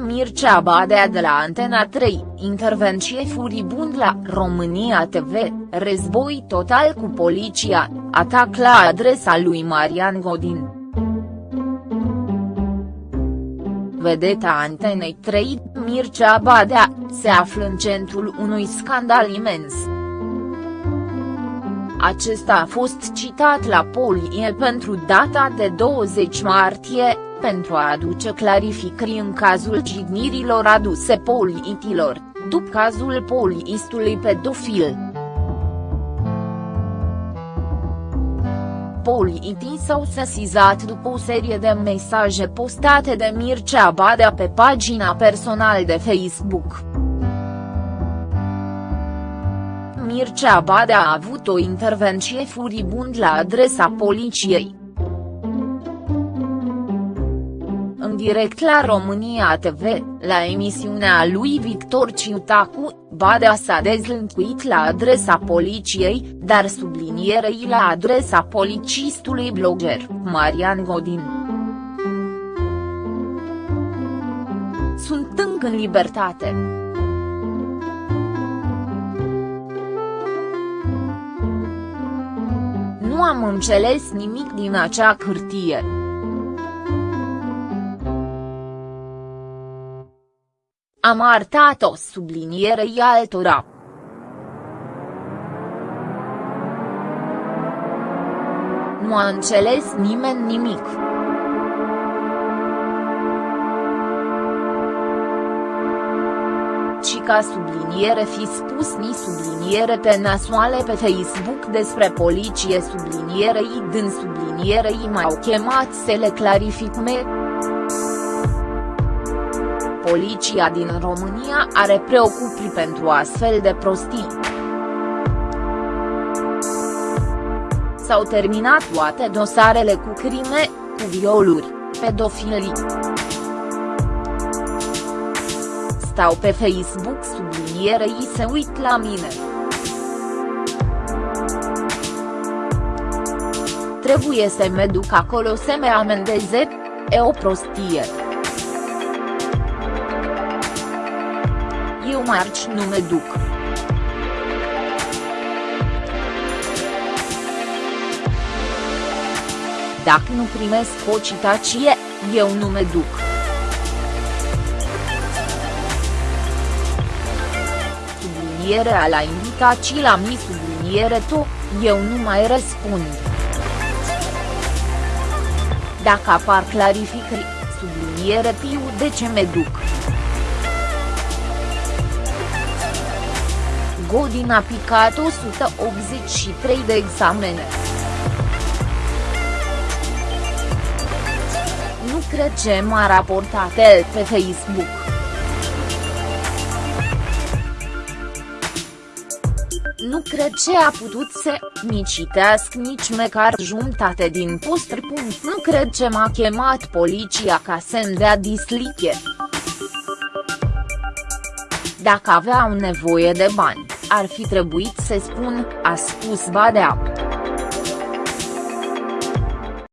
Mircea Badea de la Antena 3, intervenție furibund la România TV, război total cu poliția, atac la adresa lui Marian Godin. Vedeta Antenei 3, Mircea Badea, se află în centrul unui scandal imens. Acesta a fost citat la Polie pentru data de 20 martie, pentru a aduce clarificări în cazul jignirilor aduse poliitilor, după cazul poliistului pedofil. Poliitii s-au sesizat după o serie de mesaje postate de Mircea Badea pe pagina personală de Facebook. Mircea Badea a avut o intervenție furibund la adresa poliției. În direct la România TV, la emisiunea lui Victor Ciutacu, Badea s-a dezlâncuit la adresa poliției, dar sublinierei la adresa policistului blogger, Marian Godin. Sunt încă în libertate. Nu am înțeles nimic din acea hârtie. Am arătat o sublinierei altora. Nu a înțeles nimeni nimic. Ci ca subliniere fi spus ni subliniere pe nasoale pe Facebook despre poliție sublinierei din sublinierei m-au chemat să le clarificume. Poliția din România are preocupări pentru astfel de prostii. S-au terminat toate dosarele cu crime, cu violuri, pedofilii. Stau pe Facebook sublinierei se uit la mine. Trebuie să mă duc acolo să mă amendeze, e o prostie. Eu marci nu mă duc. Dacă nu primesc o citație, eu nu mă duc. Sublinierea la invitații la mi subliniere to, eu nu mai răspund. Dacă apar clarificări, subliniere piu de ce mă duc. Godin a picat 183 de examene. Nu cred ce m-a raportat el pe Facebook. Nu cred ce a putut să mi citească nici măcar jumătate din post. Nu cred ce m-a chemat poliția ca să-mi dea disliche. Dacă aveau nevoie de bani, ar fi trebuit să spun, a spus Badea.